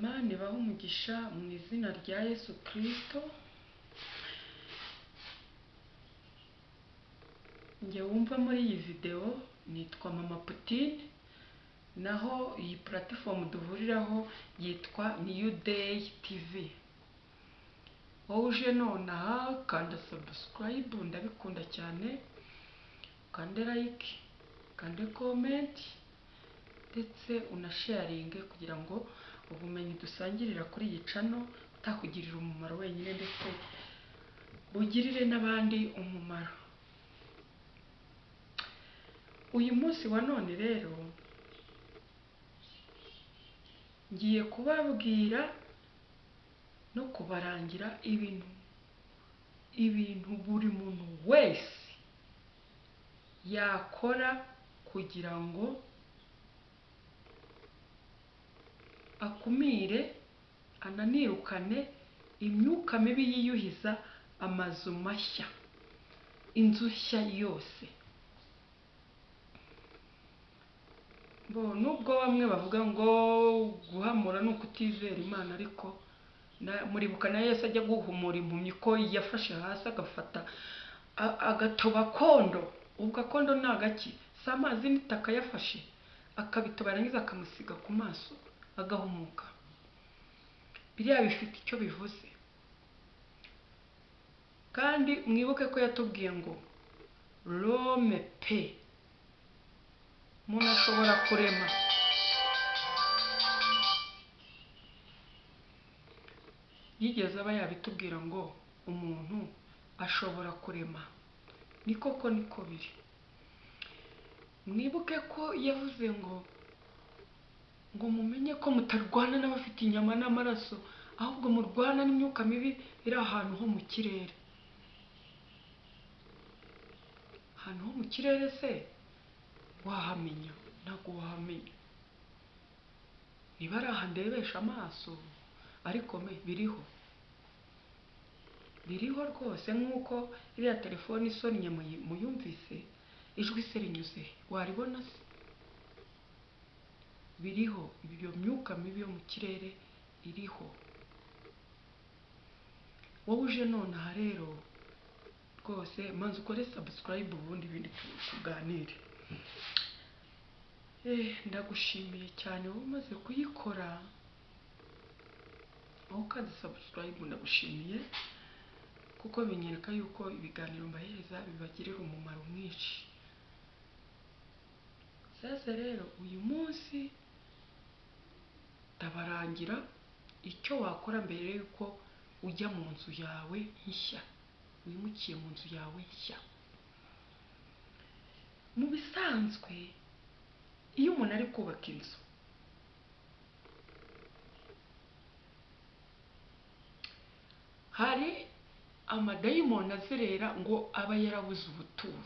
Imana ibahe umugisha mu izina rya Yesu Kristo. Njye wumva muri iyi videwo nitwa Mama Putine, naho iyi puratifomu duhuriraho yitwa New Day TV. Wowe uje nonaha kanda sabusikarayibu ndabikunda cyane, ukande layike, ukande komenti ndetse unasharinge kugira ngo ubumenyi dusangirira kuri iyi cano butakugirira umumaro wenyine ndetse bugirire n'abandi umumaro. Uyu munsi wa none rero ngiye kubabwira no kubarangira ibintu ibintu buri muntu wese yakora kugira ngo akumire ananirukane imyuka mibi yiyuhiza amazu mashya, inzu nshya yose. Bo nubwo bamwe bavuga ngo guhamura ni ukutizera Imana ariko muribuka na Yesu ajya guhumura impumyi ko yafashe hasi agafata agatoba akondo, ubwo akondo ni agaki? Si amazi n'itaka yafashe akabitoba yarangiza akamusiga ku maso agahumuka. Biriya bifite icyo bivuze. Kandi mwibuke ko yatubwiye ngo Rome pe umuntu ashobora kurema yigeze aba yabitubwira ngo umuntu ashobora kurema ni koko niko biri mwibuke ko yavuze ngo ngo mumenye ko mutarwana n'abafite inyama n'amaraso ahubwo murwana n'imyuka mibi iri ahantu ho mu kirere. Ahantu ho mu kirere se? Wahamenya ntabwo wahamenya. Niba ari aha ndebesha amaso ariko me biriho. Biriho rwose nk'uko iriya telefone isonnye muyumvise ijwi se rinyuze waribona se? Biriho iyo myuka mibi yo mu kirere iriho. Wowe uje nonaha rero rwose manza ukore sabusikarayibu ubundi ibindi tu- tuganire. Eh, ndagushimiye cyane wowe umaze kuyikora wowe ukanze sabusikarayibu ndagushimiye kuko binyereka yuko ibiganiro mbahereza bibagirira umumaro mwinshi. Sasa rero uyu munsi ndabarangira icyo wakora mbere y'uko ujya mu nzu yawe nshya. Wimukiye mu nzu yawe nshya. Mu bisanzwe iyo umuntu ari kubaka inzu hari amadayimoni azerera ngo aba yarabuze ubuturo.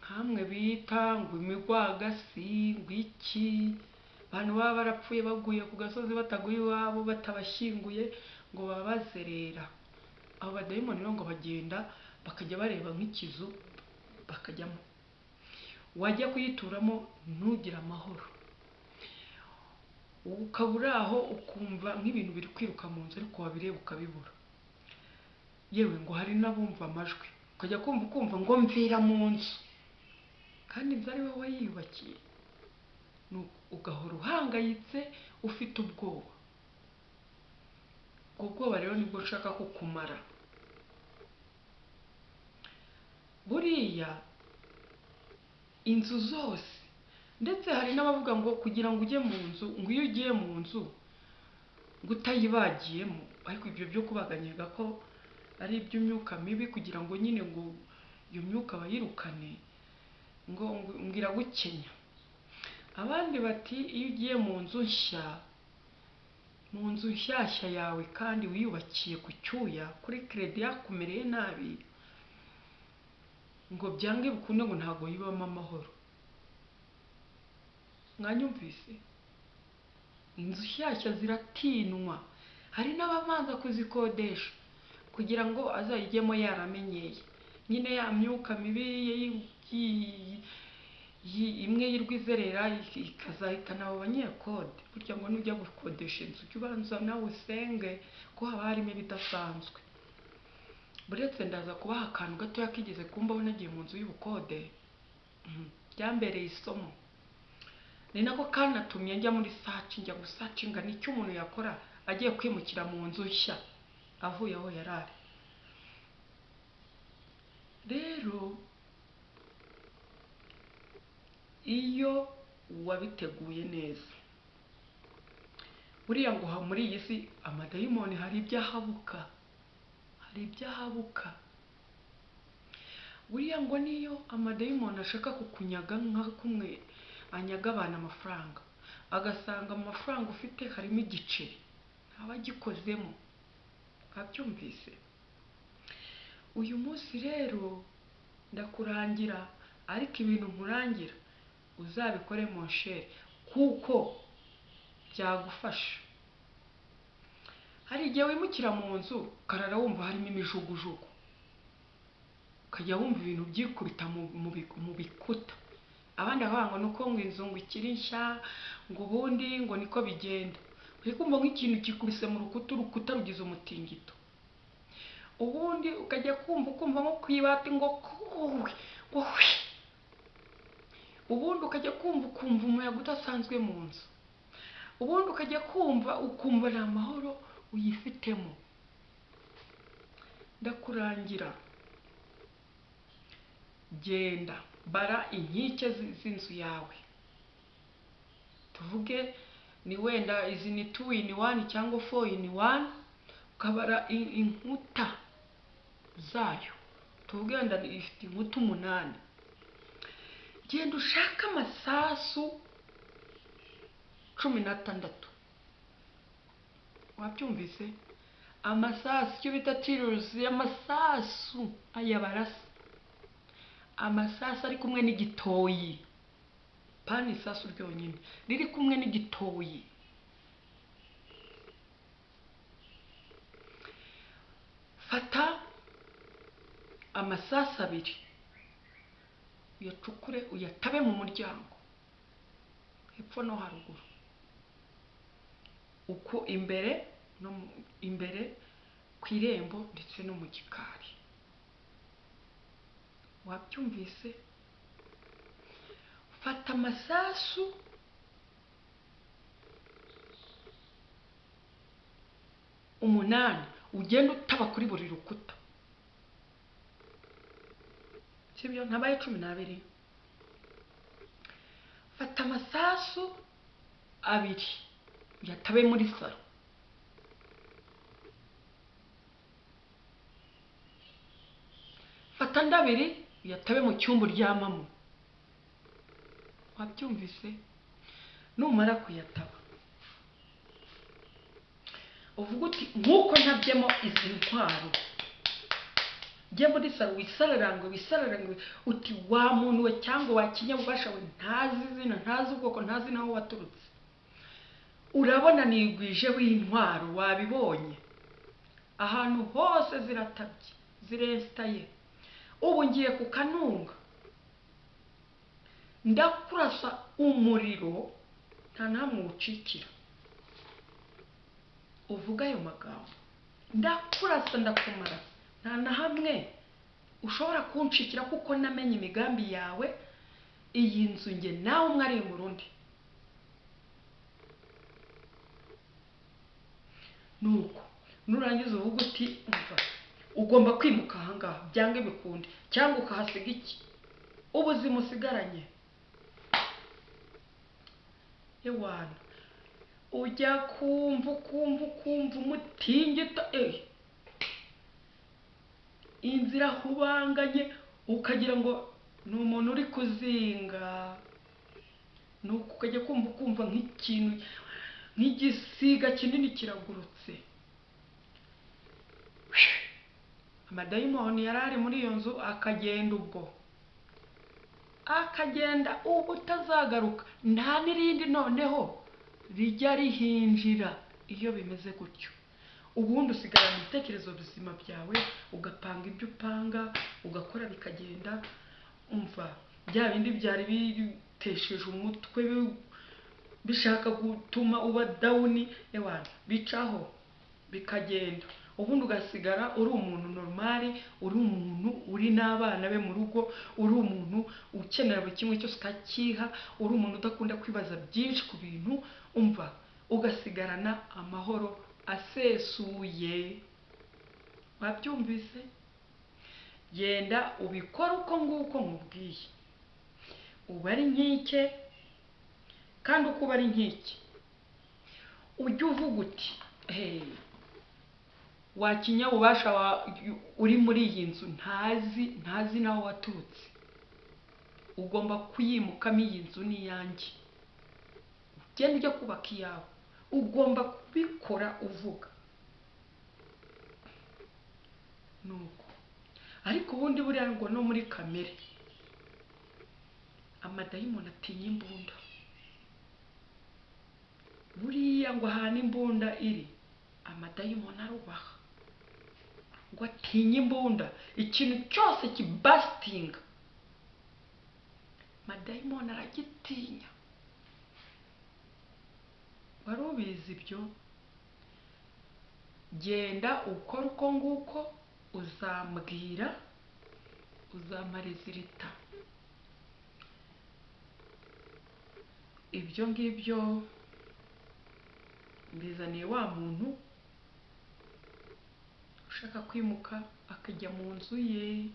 Nkamwe bita ngo imigwagasi ngo iki abantu baba barapfuye baguye ku gasozi bataguye iwabo batabashyinguye ngo baba bazerera abo badayimoni rero ngo bagenda bakajya bareba nk'ikizu bakajyamo. Wajya kuyituramo ntugire amahoro. Ukaba uri aho ukumva nk'ibintu biri kwiruka mu nzu ariko wabireba ukabibura. Yewe ngo hari n'abumva amajwi. Ukajya kumva ukumva ngo mvira mu nzu. Kandi inzu ari wowe wayiyubakiye. Nu- ugahora uhangayitse ufite ubwoba. Ubwo bwoba rero ni bwo nshaka kukumara buriya inzu zose ndetse hari n'abavuga ngo kugira ngo ujye mu nzu ngo iyo ugiye mu nzu ngo utayibagiyemo. Ariko ibyo byo kubaganyega ko ari iby'imyuka mibi kugira ngo nyine ngo iyo myuka bayirukane ngo ngo iragukenya. Abandi bati iyo ugiye mu nzu nshya mu nzu nshyashya yawe kandi wiyubakiye ku cyuya kuri keredi yakumereye nabi ngo byange bikunde ngo ntabwo yibamo amahoro. Mwanyumvise? Inzu nshyashya ziratinwa hari n'ababanza kuzikodesha kugira ngo azayijyemo yaramenyeye. Nyine ya myuka mibi imwe yirwa izerera ik- ikazahitana abo banyekode. Burya ngo nujya gukodesha inzu ujye ubanza nawe usenge ko haba harimo ibidasanzwe. Buretse ndaza kubaha akantu gatoya kigeze kumbaho nagiye mu nzu y'ubukode. Mhm. byambereye isomo. Ni nako kanatumye njya muri saci njya gusacinga ni cyo umuntu yakora agiye kwimukira mu nzu nshya. Avuye aho yari ari rero iyo wabiteguye neza. Buriya ngo muri iyi si amadayimoni hari ibyo ahabuka. Hari ibyo ahabuka. Buriya ngo niyo amadayimoni ashaka kukunyaga nka kumwe anyaga abantu amafaranga. Agasanga mu mafaranga ufite harimo igiceri. Ntaba agikozemo. Abyumvise uyu munsi rero ndakurangira ariko ibintu nkurangira. Uzabikore mu shere kuko byagufasha. Hari igihe wimukira mu nzu ukarara wumva harimo imijugujugu. Ukajya wumva ibintu byikubita mu, mu, bi- mu bikuta. Abandi ngo nuko ngo inzu ngo ikiri nshya ngo ubundi ngo niko bigenda. Uri kumva nk'ikintu gikubise mu rukuta urukuta rugize umutingito. Ubundi ukajya kumva ukumva nko ku ibati ngo ngo hwi ubundi ukajya kumva ukumva umuyaga udasanzwe mu nzu. Ubundi ukajya kumva ukumva ni amahoro uyifitemo. Ndakurangira. Genda bara inkike zi- z'inzu yawe. Tuvuge ni wenda izi ni two in one cyangwa four in one ukabara in- inkuta zayo. Tuvuge wenda ifite inkuta umunani. Genda ushake amasasu cumi n'atandatu wabyumvise amasasu icyo bita tiruzi amasasu aya barasa. Amasasu ari kumwe n'igitoyi pani isasu ryonyine riri kumwe n'igitoyi fata amasasu abiri. Uyacukure uyatabe mu muryango. Hepfo no haruguru. Uko imbere no imbere ku irembo ndetse no mu gikari. Wabyumvise? Fata amasasu. Umunani. Ugenda utaba kuri buri rukuta. Sibyo ntabaye cumi n'abiri fata amasasu abiri. Uyatabe muri salo. Fata andi abiri uyatabe mu cyumba uryamamo. Wabyumvise? Numara kuyataba. Uvuga uti nk'uko ntabyemo izi ntwaro jye muri salo wisararange wisararange uti wa muntu we cyangwa wa kinyabubasha we ntazi izina ntazi ubwoko ntazi n'aho waturutse. Urabona nigwijeho intwaro wabibonye. Ahantu hose ziratabye ziresitaye ubu ngiye ku kanunga. Ndakurasa umuriro nta namwe uwucikira uvuga ayo magambo. Ndakurasa ndakumara. Nta na hamwe. Ushobora kunshikira kuko namenye imigambi yawe. Iyi nzu nge nawe umwe ari mu rundi. Nuko nurangiza uvuga uti ugomba kwimuka ahangaha byanga bikunde cyangwa ukahasiga iki? Ubuzima usigaranye ewana ujya kumva ukumva ukumva umutingito. Eh inzira ahubanganye ukagira ngo ni umuntu uri kuzinga. Nuko ukajya kumva ukumva nk'ikintu nk'igisiga kinini kiragurutse. Amadayimoni yari ari muri iyo nzu akagenda ubwo. Akagenda ubu utazagaruka. Nta n'irindi noneho rijya rihinjira. Iyo bimeze gutyo. Ubundi usigarana ibitekerezo bizima byawe ugapanga ibyo upanga ugakora bikagenda umva bya bindi byari bitesheje umutwe bi- bishaka gutuma uba dawuni ewana bicaho bikagenda. Ubundi ugasigara uri umuntu normali uri umuntu uri n'abana be mu rugo uri umuntu ukenera buri kimwe cyose ukakiha uri umuntu udakunda kwibaza byinshi ku bintu umva ugasigarana amahoro asesuye wabyumvise? Genda ubikore uko nguko nkubwiye uba ari nkike kandi uko uba ari nkike ujye uvuga uti hey, wa kinyabubasha wa- uri muri iyi nzu ntazi ntazi n'aho waturutse. Ugomba kuyimukamo iyi nzu ni iyanjye. Ugenda ujya kubaka iyawe. Ugomba kubikora uvuga. Nuko. Ariko ubundi buriya ngo no muri kamere. Amadayimoni atinya imbunda. Buriya ngo ahantu imbunda iri amadayimoni arubaha. Ngo atinye imbunda ikintu cyose kibasitinga amadayimoni aragitinya. Wari ubizi ibyo? Genda ukora uko nguko uzambwira uzamara izirita ibyo ngibyo mbizaniye wa muntu ushaka kwimuka akajya mu nzu ye.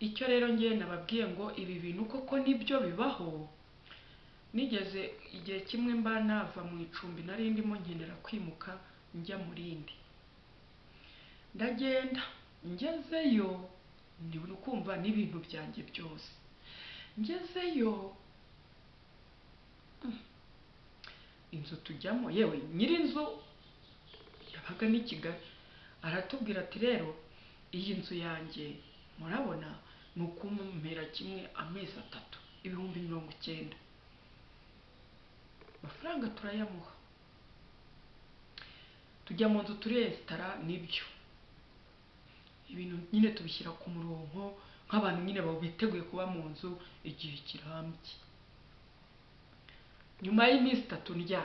Icyo rero ngewe nababwiye ngo ibi bintu koko ni byo bibaho? Nigeze igihe kimwe mba nava mu icumbi nari ndimo nkenera kwimuka njya mu rindi. Ndagenda ngezeyo ndi kumva n'ibintu byanjye byose. Ngezeyo mm, inzu tujyamo yewe nyir'inzu yabaga n'i kigali. Aratubwira ati rero iyi nzu yanjye murabona ni ukumpera kimwe amezi atatu ibihumbi mirongo icyenda. Amafaranga turayamuha. Tujya mu nzu turesitara ni byo. Ibintu nyine tubishyira ku murongo nk'abantu nyine biteguye kuba mu nzu igihe kirambye. Nyuma y'iminsi itatu ndyamye.